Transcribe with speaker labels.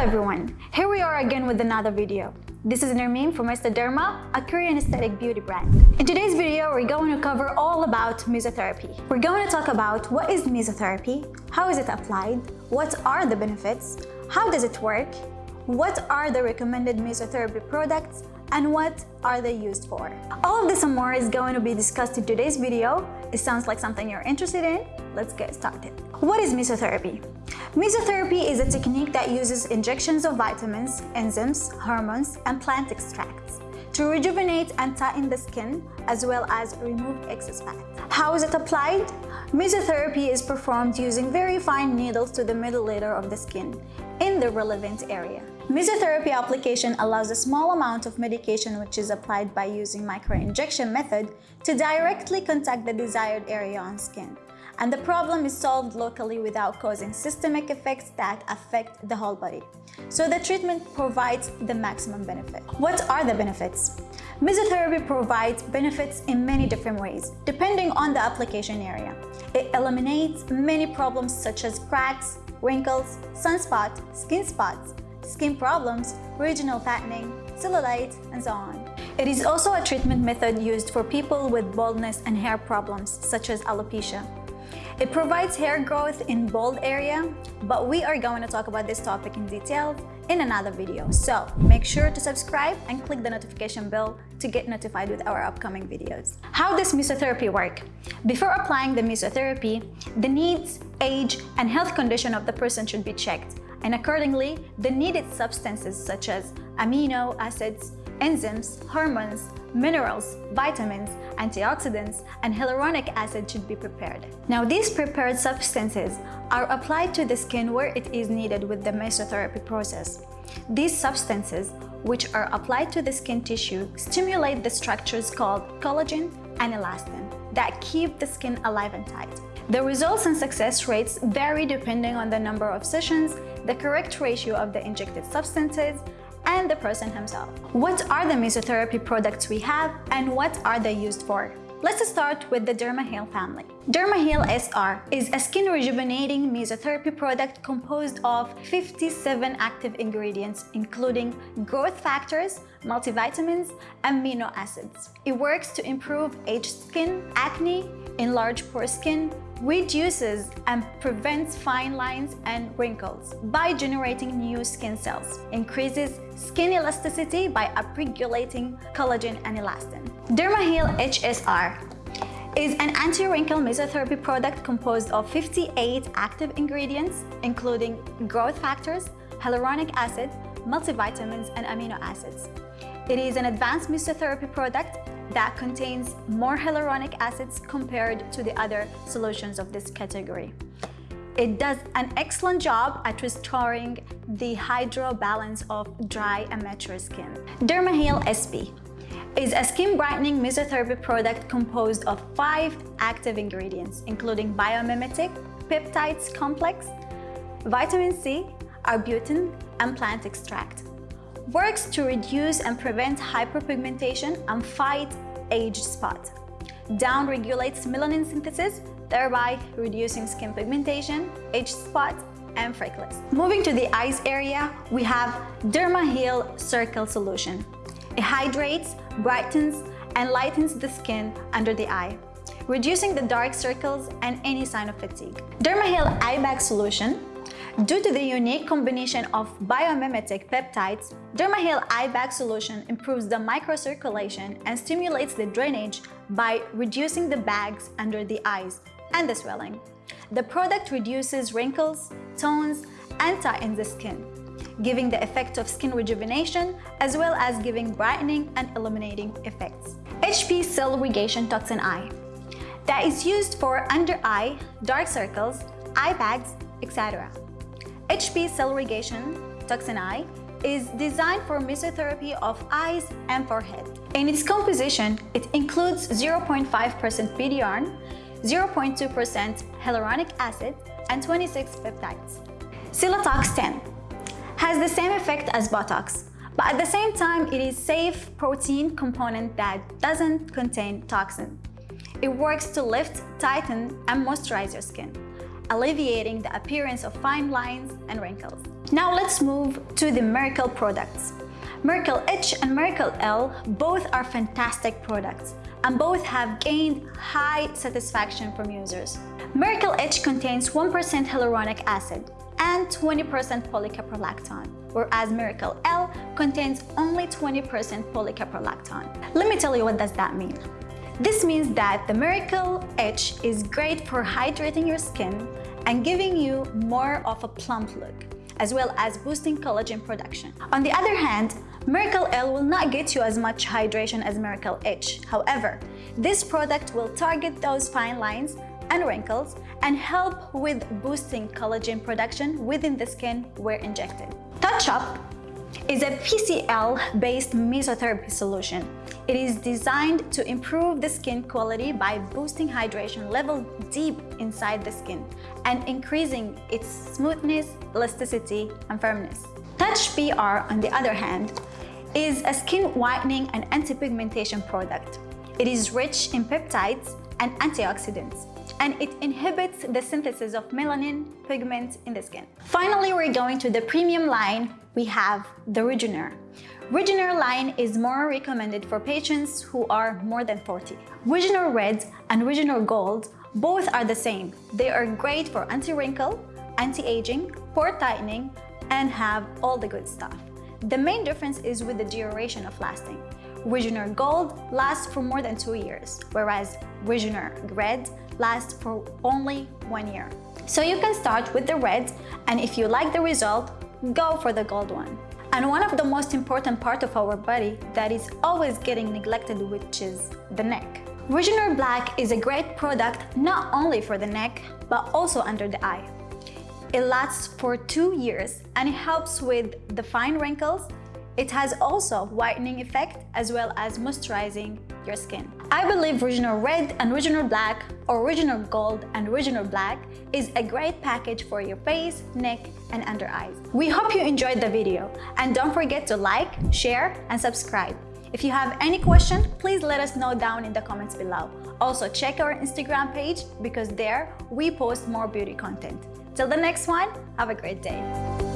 Speaker 1: everyone, here we are again with another video. This is Nermeen from Derma, a Korean aesthetic beauty brand. In today's video, we're going to cover all about mesotherapy. We're going to talk about what is mesotherapy, how is it applied, what are the benefits, how does it work, what are the recommended mesotherapy products, and what are they used for. All of this and more is going to be discussed in today's video. It sounds like something you're interested in. Let's get started. What is mesotherapy? Mesotherapy is a technique that uses injections of vitamins, enzymes, hormones, and plant extracts to rejuvenate and tighten the skin as well as remove excess fat. How is it applied? Mesotherapy is performed using very fine needles to the middle layer of the skin in the relevant area. Mesotherapy application allows a small amount of medication which is applied by using microinjection method to directly contact the desired area on skin. And the problem is solved locally without causing systemic effects that affect the whole body. So the treatment provides the maximum benefit. What are the benefits? Mesotherapy provides benefits in many different ways, depending on the application area. It eliminates many problems such as cracks, wrinkles, sunspots, skin spots, skin problems, regional fattening, cellulite, and so on. It is also a treatment method used for people with baldness and hair problems such as alopecia. It provides hair growth in bald area, but we are going to talk about this topic in detail in another video. So make sure to subscribe and click the notification bell to get notified with our upcoming videos. How does mesotherapy work? Before applying the mesotherapy, the needs, age, and health condition of the person should be checked and accordingly, the needed substances such as amino acids, enzymes, hormones, minerals, vitamins, antioxidants, and hyaluronic acid should be prepared. Now, these prepared substances are applied to the skin where it is needed with the mesotherapy process. These substances, which are applied to the skin tissue, stimulate the structures called collagen and elastin that keep the skin alive and tight. The results and success rates vary depending on the number of sessions, the correct ratio of the injected substances, and the person himself. What are the mesotherapy products we have and what are they used for? Let's start with the DermaHeal family. DermaHeal SR is a skin rejuvenating mesotherapy product composed of 57 active ingredients including growth factors, multivitamins, and amino acids. It works to improve aged skin, acne, enlarge pore skin, reduces and prevents fine lines and wrinkles by generating new skin cells, increases skin elasticity by upregulating collagen and elastin. DermaHeal HSR is an anti-wrinkle mesotherapy product composed of 58 active ingredients, including growth factors, hyaluronic acid, multivitamins, and amino acids. It is an advanced mesotherapy product that contains more hyaluronic acids compared to the other solutions of this category. It does an excellent job at restoring the hydro balance of dry and mature skin. DermaHeal SP is a skin brightening mesotherapy product composed of five active ingredients, including biomimetic, peptides complex, vitamin C, arbutin, and plant extract works to reduce and prevent hyperpigmentation and fight age spots. Down regulates melanin synthesis, thereby reducing skin pigmentation, age spots, and freckles. Moving to the eyes area, we have DermaHeal Circle Solution. It hydrates, brightens, and lightens the skin under the eye, reducing the dark circles and any sign of fatigue. DermaHeal Eye Bag Solution Due to the unique combination of biomimetic peptides, DermaHeal Eye Bag solution improves the microcirculation and stimulates the drainage by reducing the bags under the eyes and the swelling. The product reduces wrinkles, tones, and tightens the skin, giving the effect of skin rejuvenation as well as giving brightening and illuminating effects. HP Cell Regation Toxin Eye that is used for under eye, dark circles, eye bags, etc. HP Cell Toxin Eye is designed for mesotherapy of eyes and forehead. In its composition, it includes 0.5% PDRN, 0.2% hyaluronic acid, and 26 peptides. Celatox 10 has the same effect as Botox, but at the same time, it is safe protein component that doesn't contain toxin. It works to lift, tighten, and moisturize your skin alleviating the appearance of fine lines and wrinkles. Now let's move to the Miracle products. Miracle H and Miracle L both are fantastic products and both have gained high satisfaction from users. Miracle H contains 1% hyaluronic acid and 20% polycaprolactone, whereas Miracle L contains only 20% polycaprolactone. Let me tell you what does that mean. This means that the Miracle H is great for hydrating your skin and giving you more of a plump look, as well as boosting collagen production. On the other hand, Miracle L will not get you as much hydration as Miracle H. However, this product will target those fine lines and wrinkles and help with boosting collagen production within the skin where injected. Touch Up is a PCL-based mesotherapy solution. It is designed to improve the skin quality by boosting hydration level deep inside the skin and increasing its smoothness, elasticity, and firmness. Touch PR, on the other hand, is a skin whitening and anti-pigmentation product. It is rich in peptides and antioxidants, and it inhibits the synthesis of melanin pigment in the skin. Finally, we're going to the premium line. We have the Regener. Regener line is more recommended for patients who are more than 40. Regener Red and Regener Gold both are the same. They are great for anti-wrinkle, anti-aging, pore tightening, and have all the good stuff. The main difference is with the duration of lasting. Regener Gold lasts for more than two years, whereas Regener Red lasts for only one year. So you can start with the red, and if you like the result, go for the gold one. And one of the most important part of our body that is always getting neglected, which is the neck. Regener Black is a great product not only for the neck, but also under the eye. It lasts for two years and it helps with the fine wrinkles. It has also whitening effect as well as moisturizing your skin. I believe Original Red and Original Black or Regener Gold and Original Black is a great package for your face, neck and under eyes. We hope you enjoyed the video and don't forget to like, share and subscribe. If you have any question, please let us know down in the comments below. Also check our Instagram page because there we post more beauty content. Till the next one, have a great day.